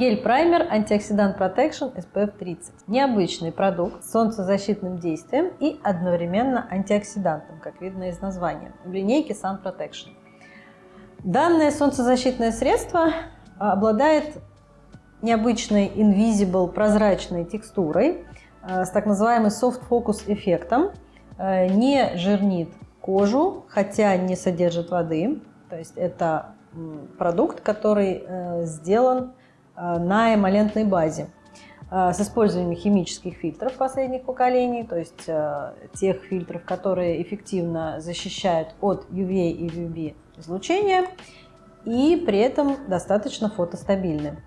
Гель-праймер антиоксидант Protection SPF 30. Необычный продукт с солнцезащитным действием и одновременно антиоксидантом, как видно из названия, в линейке Sun Protection. Данное солнцезащитное средство обладает необычной invisible прозрачной текстурой э, с так называемым soft focus эффектом, э, не жирнит кожу, хотя не содержит воды. То есть это продукт, который э, сделан на эмолентной базе э, с использованием химических фильтров последних поколений, то есть э, тех фильтров, которые эффективно защищают от UVA и UVB излучения и при этом достаточно фотостабильны.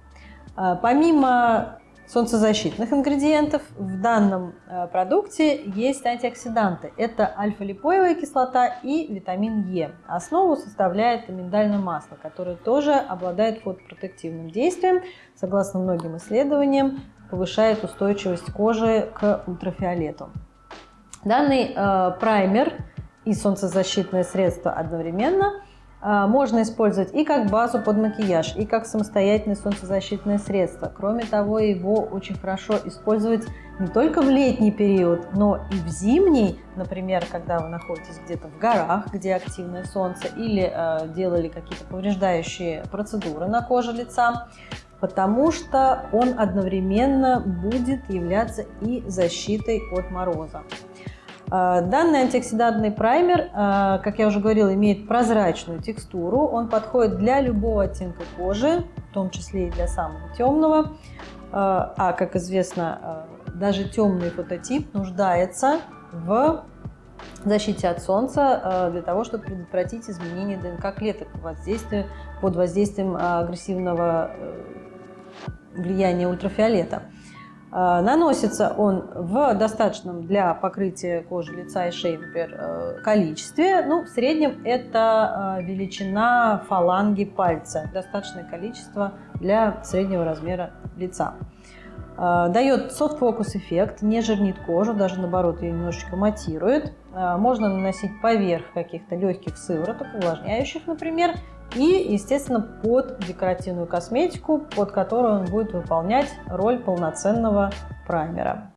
Помимо солнцезащитных ингредиентов в данном э, продукте есть антиоксиданты. Это альфа-липоевая кислота и витамин Е. Основу составляет миндальное масло, которое тоже обладает фотопротективным действием. Согласно многим исследованиям, повышает устойчивость кожи к ультрафиолету. Данный э, праймер и солнцезащитное средство одновременно – можно использовать и как базу под макияж, и как самостоятельное солнцезащитное средство. Кроме того, его очень хорошо использовать не только в летний период, но и в зимний, например, когда вы находитесь где-то в горах, где активное солнце, или э, делали какие-то повреждающие процедуры на коже лица, потому что он одновременно будет являться и защитой от мороза. А, данный антиоксидантный праймер, а, как я уже говорила, имеет прозрачную текстуру. Он подходит для любого оттенка кожи, в том числе и для самого темного. А, а, как известно, даже темный фототип нуждается в защите от солнца для того, чтобы предотвратить изменение ДНК клеток под воздействием агрессивного э, влияния ультрафиолета. А, наносится он в достаточном для покрытия кожи лица и шеи, например, э, количестве. Ну, в среднем это э, величина фаланги пальца. Достаточное количество для среднего размера лица. А, дает софт-фокус эффект, не жирнит кожу, даже наоборот ее немножечко матирует. А, можно наносить поверх каких-то легких сывороток, увлажняющих, например, и, естественно, под декоративную косметику, под которую он будет выполнять роль полноценного праймера.